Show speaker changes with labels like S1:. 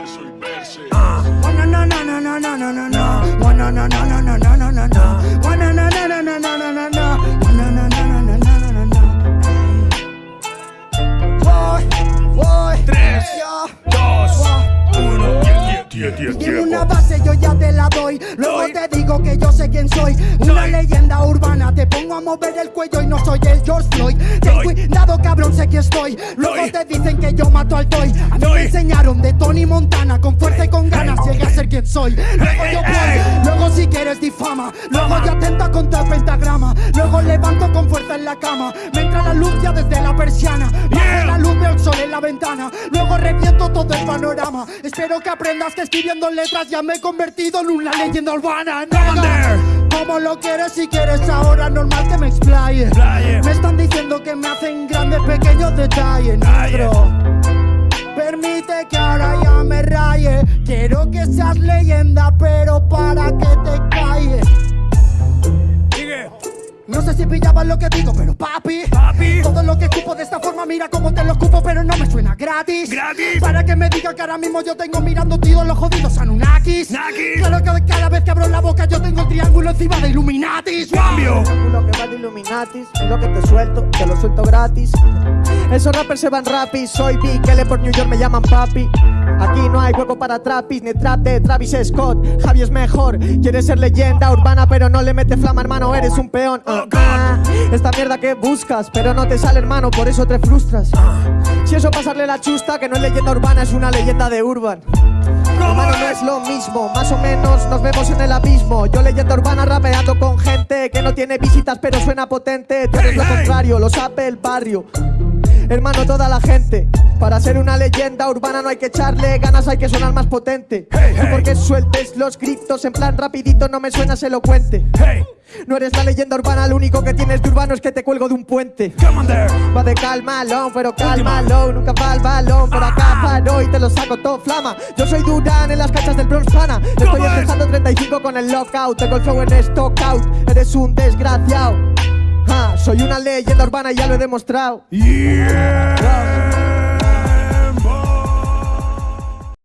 S1: verso y verse.
S2: Oh, no, no, no, no, no, no, no, no, no. Oh, no, no, no, no, no, no, no, no, no. Oh, no, no, no, no, no, no, no, no, no. Oh, no, no, no, no, no, no, no, no. Voy, voy.
S1: Tres,
S2: Yo.
S1: dos, uno.
S2: Tiene una base, yo ya te la doy. Luego te digo que yo sé quién soy. Una leyenda urbana. Te mover el cuello y no soy el George Floyd. Ten cuidado, cabrón, sé que estoy. Luego te dicen que yo mato al toy. A mí
S1: Doy.
S2: me enseñaron de Tony Montana. Con fuerza y con ganas llegué a ser quien soy. Luego yo voy. Luego si quieres difama. Luego yo atento contra el pentagrama. Luego levanto con fuerza en la cama. Me entra la luz ya desde la persiana. La luz veo el sol en la ventana. Luego reviento todo el panorama. Espero que aprendas que escribiendo letras ya me he convertido en una leyenda urbana. Como lo quieres si quieres ahora, normal que me explaye. Me están diciendo que me hacen grandes pequeños detalles,
S1: Detalle.
S2: negro. Permite que ahora ya me raye. Quiero que seas leyenda, pero para que te calles. No sé si pillabas lo que digo, pero papi.
S1: papi.
S2: Todo lo que escupo de esta forma, mira cómo te lo escupo, pero no me suena gratis.
S1: Gratis.
S2: Para que me diga que ahora mismo yo tengo mirando todos los jodidos Anunnakis.
S1: Nakis.
S2: Claro que cada vez que abro la boca yo el triángulo encima de Illuminatis.
S1: Cambio.
S3: Lo que va de Illuminatis, lo que te suelto, te lo suelto gratis. Esos rappers se van rapis, soy Big L por New York me llaman papi. Aquí no hay hueco para trapis, ni trap de Travis Scott. Javi es mejor, quieres ser leyenda urbana, pero no le mete flama, hermano, eres un peón. Ah,
S1: Oh, God.
S3: ah. Esta mierda que buscas, pero no te sale, hermano, por eso te frustras. Si eso pasarle la chusta, que no es leyenda urbana, es una leyenda de urban. Hermano, no es lo mismo, más o menos nos vemos en el abismo. Yo leyenda urbana rapeando con gente que no tiene visitas pero suena potente. Tú eres lo contrario, lo sabe el barrio. Hermano, toda la gente. Para ser una leyenda urbana no hay que echarle ganas, hay que sonar más potente.
S1: Hey,
S3: Tú
S1: hey.
S3: porque sueltes los gritos en plan rapidito no me suenas elocuente.
S1: Hey,
S3: No eres la leyenda urbana, lo único que tienes de urbano es que te cuelgo de un puente. Va de calmalón, pero cálmalo Nunca va el balón, por acá paro y te lo saco todo flama Yo soy Durán en las canchas del Bronx Pana Estoy empezando 35 con el lockout Tengo el flow en stock out, eres un desgraciado Soy una leyenda urbana y ya lo he demostrado
S1: Yeah.